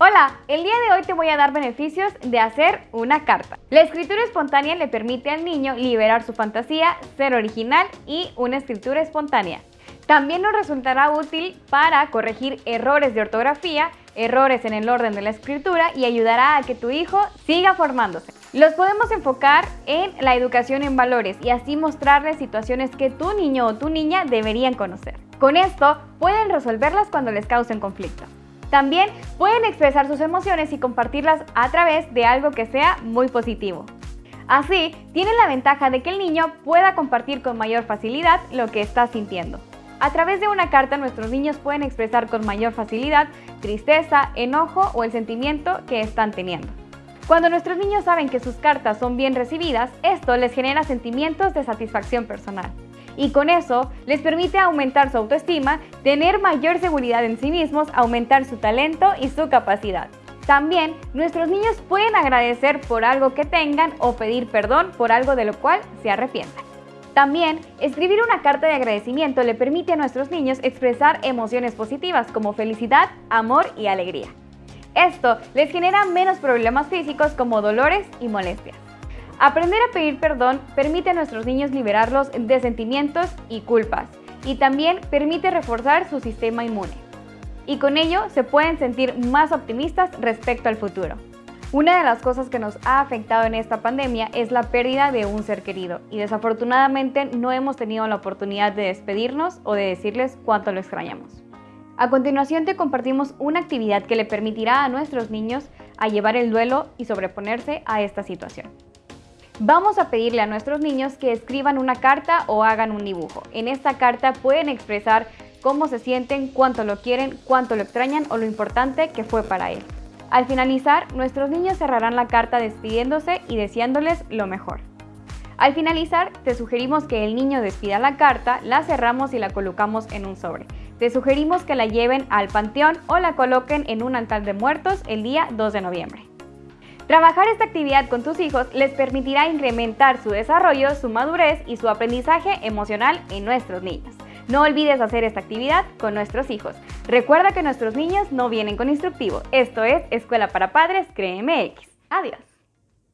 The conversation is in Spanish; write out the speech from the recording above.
Hola, el día de hoy te voy a dar beneficios de hacer una carta. La escritura espontánea le permite al niño liberar su fantasía, ser original y una escritura espontánea. También nos resultará útil para corregir errores de ortografía, errores en el orden de la escritura y ayudará a que tu hijo siga formándose. Los podemos enfocar en la educación en valores y así mostrarles situaciones que tu niño o tu niña deberían conocer. Con esto pueden resolverlas cuando les causen conflicto. También pueden expresar sus emociones y compartirlas a través de algo que sea muy positivo. Así, tienen la ventaja de que el niño pueda compartir con mayor facilidad lo que está sintiendo. A través de una carta nuestros niños pueden expresar con mayor facilidad tristeza, enojo o el sentimiento que están teniendo. Cuando nuestros niños saben que sus cartas son bien recibidas, esto les genera sentimientos de satisfacción personal y con eso les permite aumentar su autoestima, tener mayor seguridad en sí mismos, aumentar su talento y su capacidad. También nuestros niños pueden agradecer por algo que tengan o pedir perdón por algo de lo cual se arrepientan. También, escribir una carta de agradecimiento le permite a nuestros niños expresar emociones positivas como felicidad, amor y alegría. Esto les genera menos problemas físicos como dolores y molestias. Aprender a pedir perdón permite a nuestros niños liberarlos de sentimientos y culpas y también permite reforzar su sistema inmune. Y con ello se pueden sentir más optimistas respecto al futuro. Una de las cosas que nos ha afectado en esta pandemia es la pérdida de un ser querido y desafortunadamente no hemos tenido la oportunidad de despedirnos o de decirles cuánto lo extrañamos. A continuación te compartimos una actividad que le permitirá a nuestros niños a llevar el duelo y sobreponerse a esta situación. Vamos a pedirle a nuestros niños que escriban una carta o hagan un dibujo. En esta carta pueden expresar cómo se sienten, cuánto lo quieren, cuánto lo extrañan o lo importante que fue para él. Al finalizar, nuestros niños cerrarán la carta despidiéndose y deseándoles lo mejor. Al finalizar, te sugerimos que el niño despida la carta, la cerramos y la colocamos en un sobre. Te sugerimos que la lleven al panteón o la coloquen en un altar de muertos el día 2 de noviembre. Trabajar esta actividad con tus hijos les permitirá incrementar su desarrollo, su madurez y su aprendizaje emocional en nuestros niños. No olvides hacer esta actividad con nuestros hijos. Recuerda que nuestros niños no vienen con instructivo. Esto es Escuela para Padres CREMX. Adiós.